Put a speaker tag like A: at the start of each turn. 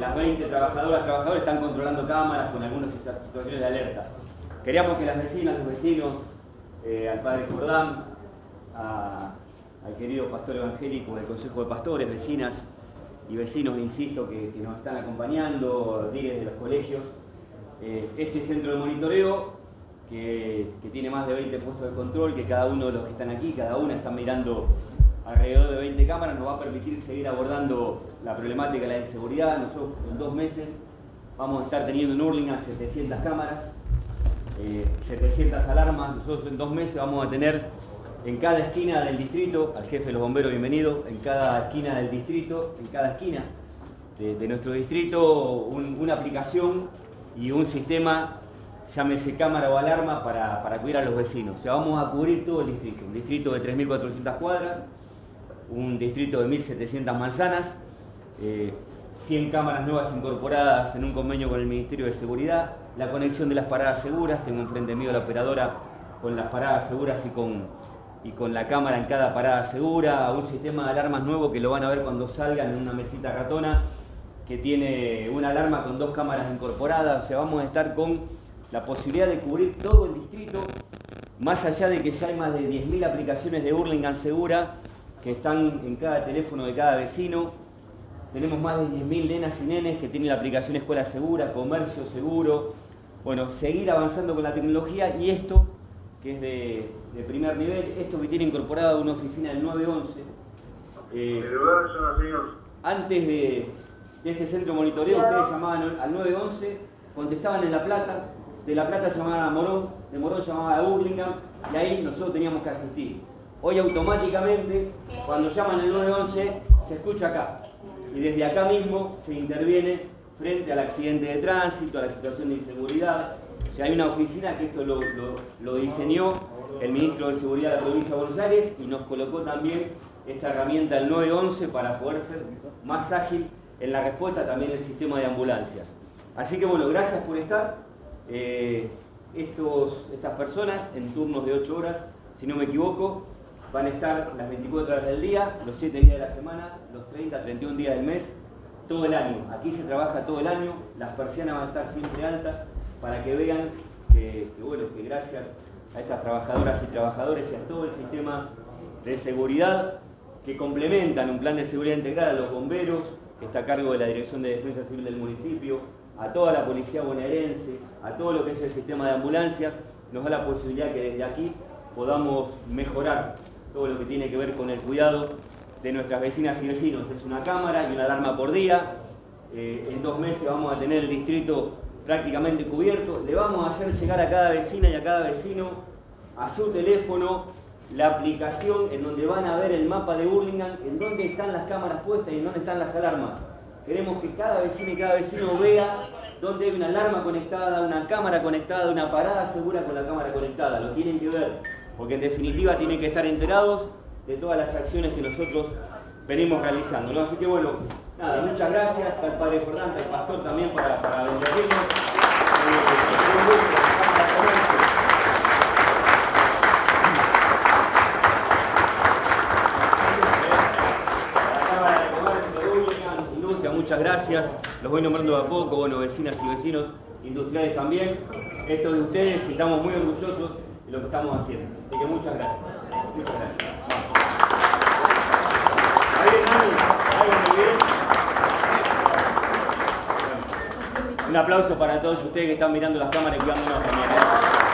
A: Las 20 trabajadoras, trabajadores están controlando cámaras con algunas situaciones de alerta. Queríamos que las vecinas, los vecinos, eh, al padre Jordán, al querido pastor evangélico del Consejo de Pastores, vecinas y vecinos, insisto, que, nos están acompañando, líderes de los colegios, eh, este centro de monitoreo que, que, tiene más de 20 puestos de control, que cada uno de los que están aquí, cada una está mirando alrededor de 20 cámaras, nos va a permitir seguir abordando la problemática de la inseguridad. Nosotros en dos meses vamos a estar teniendo en Hurlingham 700 cámaras, 700 eh, alarmas. Nosotros en dos meses vamos a tener en cada esquina del distrito, al jefe de los bomberos bienvenido, en cada esquina del distrito, en cada esquina de, nuestro distrito, una aplicación y un sistema, llámese cámara o alarma, para, para cubrir a los vecinos. O sea, vamos a cubrir todo el distrito, un distrito de 3.400 cuadras, un distrito de 1.700 manzanas, 100 eh, cámaras nuevas incorporadas en un convenio con el Ministerio de Seguridad, la conexión de las paradas seguras, tengo enfrente mío la operadora con las paradas seguras y con, y con la cámara en cada parada segura, un sistema de alarmas nuevo que lo van a ver cuando salgan en una mesita ratona, que tiene una alarma con dos cámaras incorporadas, o sea, vamos a estar con la posibilidad de cubrir todo el distrito, más allá de que ya hay más de 10.000 aplicaciones de Burlingame Segura, que están en cada teléfono de cada vecino. Tenemos más de 10.000 nenas y nenes que tienen la aplicación Escuela Segura, Comercio Seguro. Bueno, seguir avanzando con la tecnología y esto, que es de, primer nivel, esto que tiene incorporada una oficina del 911. Eh, antes de, este centro de monitoreo, ustedes llamaban al 911, contestaban en La Plata, de La Plata llamaban a Morón, de Morón llamaban a Burlingame, y ahí nosotros teníamos que asistir. Hoy automáticamente, cuando llaman el 911, se escucha acá. Y desde acá mismo se interviene frente al accidente de tránsito, a la situación de inseguridad. O sea, hay una oficina que esto lo, diseñó el ministro de Seguridad de la provincia de Buenos Aires y nos colocó también esta herramienta el 911 para poder ser más ágil en la respuesta también del sistema de ambulancias. Así que bueno, gracias por estar. Eh, estos, estas personas en turnos de 8 horas, si no me equivoco, van a estar las 24 horas del día, los 7 días de la semana, los 30, 31 días del mes, todo el año. Aquí se trabaja todo el año, las persianas van a estar siempre altas para que vean que, bueno, que gracias a estas trabajadoras y trabajadores y a todo el sistema de seguridad que complementan un plan de seguridad integral a los bomberos, que está a cargo de la Dirección de Defensa Civil del municipio, a toda la policía bonaerense, a todo lo que es el sistema de ambulancias, nos da la posibilidad que desde aquí podamos mejorar todo lo que tiene que ver con el cuidado de nuestras vecinas y vecinos. Es una cámara y una alarma por día. Eh, en dos meses vamos a tener el distrito prácticamente cubierto. Le vamos a hacer llegar a cada vecina y a cada vecino a su teléfono la aplicación en donde van a ver el mapa de Burlingame, en dónde están las cámaras puestas y en dónde están las alarmas. Queremos que cada vecino y cada vecino vea dónde hay una alarma conectada, una cámara conectada, una parada segura con la cámara conectada. Lo tienen que ver porque en definitiva tienen que estar enterados de todas las acciones que nosotros venimos realizando. ¿no? Así que bueno, nada, muchas gracias al Padre Fernando, al Pastor también para, para muchas gracias. Los voy nombrando de a poco, bueno, vecinas y vecinos industriales también. Esto de ustedes, estamos muy orgullosos lo que estamos haciendo. Así que muchas gracias. Muchas gracias. Un aplauso para todos ustedes que están mirando las cámaras y cuidándonos también. ¿eh?